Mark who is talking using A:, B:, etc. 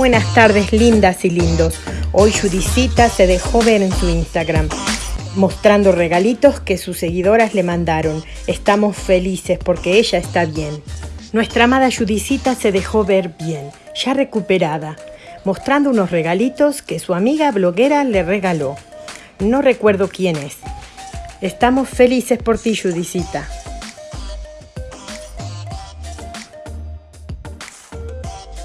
A: Buenas tardes, lindas y lindos. Hoy Judicita se dejó ver en su Instagram, mostrando regalitos que sus seguidoras le mandaron. Estamos felices porque ella está bien. Nuestra amada Judicita se dejó ver bien, ya recuperada, mostrando unos regalitos que su amiga bloguera le regaló. No recuerdo quién es. Estamos felices por ti, Judicita.